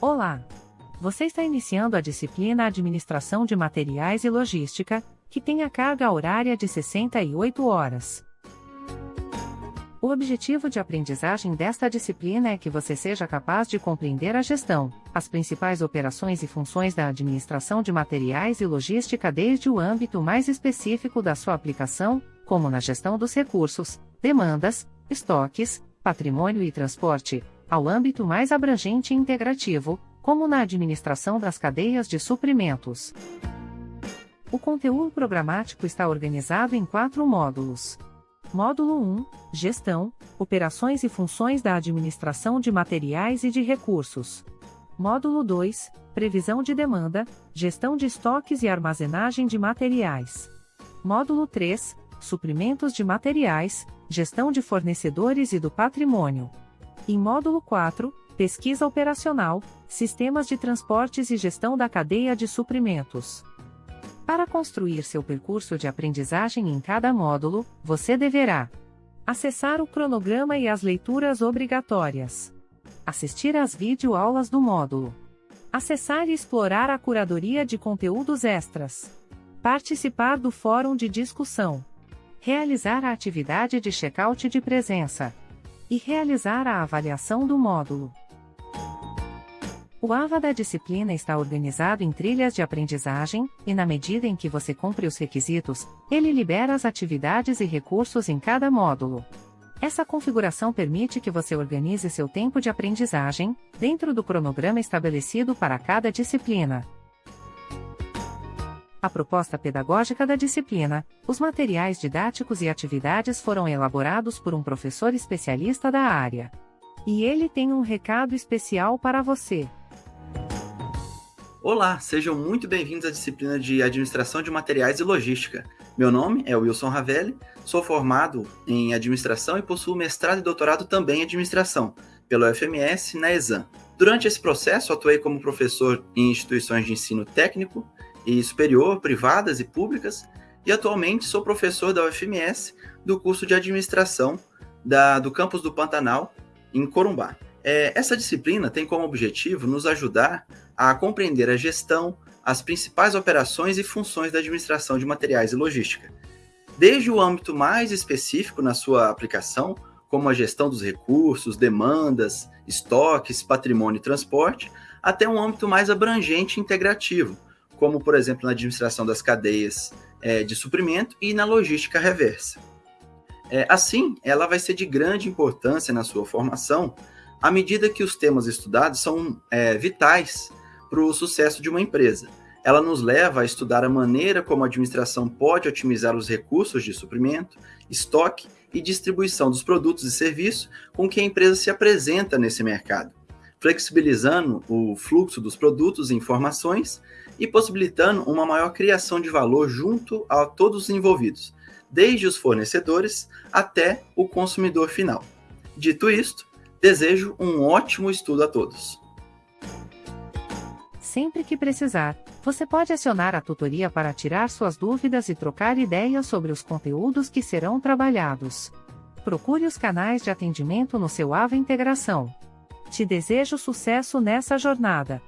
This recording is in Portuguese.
Olá! Você está iniciando a disciplina Administração de Materiais e Logística, que tem a carga horária de 68 horas. O objetivo de aprendizagem desta disciplina é que você seja capaz de compreender a gestão, as principais operações e funções da administração de materiais e logística desde o âmbito mais específico da sua aplicação, como na gestão dos recursos, demandas, estoques, patrimônio e transporte, ao âmbito mais abrangente e integrativo, como na administração das cadeias de suprimentos. O conteúdo programático está organizado em quatro módulos. Módulo 1 Gestão, Operações e Funções da Administração de Materiais e de Recursos. Módulo 2 Previsão de Demanda, Gestão de Estoques e Armazenagem de Materiais. Módulo 3 Suprimentos de Materiais, Gestão de Fornecedores e do Patrimônio. Em módulo 4 Pesquisa Operacional, Sistemas de Transportes e Gestão da Cadeia de Suprimentos. Para construir seu percurso de aprendizagem em cada módulo, você deverá acessar o cronograma e as leituras obrigatórias, assistir às videoaulas do módulo, acessar e explorar a curadoria de conteúdos extras, participar do fórum de discussão, realizar a atividade de check-out de presença e realizar a avaliação do módulo. O AVA da disciplina está organizado em trilhas de aprendizagem, e na medida em que você cumpre os requisitos, ele libera as atividades e recursos em cada módulo. Essa configuração permite que você organize seu tempo de aprendizagem, dentro do cronograma estabelecido para cada disciplina. A proposta pedagógica da disciplina, os materiais didáticos e atividades foram elaborados por um professor especialista da área. E ele tem um recado especial para você. Olá, sejam muito bem-vindos à disciplina de Administração de Materiais e Logística. Meu nome é Wilson Ravelli, sou formado em Administração e possuo mestrado e doutorado também em Administração, pelo FMS na ESAM. Durante esse processo, atuei como professor em instituições de ensino técnico e superior, privadas e públicas, e atualmente sou professor da UFMS do curso de Administração da, do campus do Pantanal, em Corumbá. É, essa disciplina tem como objetivo nos ajudar a compreender a gestão, as principais operações e funções da administração de materiais e logística, desde o âmbito mais específico na sua aplicação, como a gestão dos recursos, demandas, estoques, patrimônio e transporte, até um âmbito mais abrangente e integrativo, como, por exemplo, na administração das cadeias é, de suprimento e na logística reversa. É, assim, ela vai ser de grande importância na sua formação, à medida que os temas estudados são é, vitais para o sucesso de uma empresa. Ela nos leva a estudar a maneira como a administração pode otimizar os recursos de suprimento, estoque e distribuição dos produtos e serviços com que a empresa se apresenta nesse mercado, flexibilizando o fluxo dos produtos e informações e possibilitando uma maior criação de valor junto a todos os envolvidos, desde os fornecedores até o consumidor final. Dito isto, Desejo um ótimo estudo a todos. Sempre que precisar, você pode acionar a tutoria para tirar suas dúvidas e trocar ideias sobre os conteúdos que serão trabalhados. Procure os canais de atendimento no seu AVA Integração. Te desejo sucesso nessa jornada.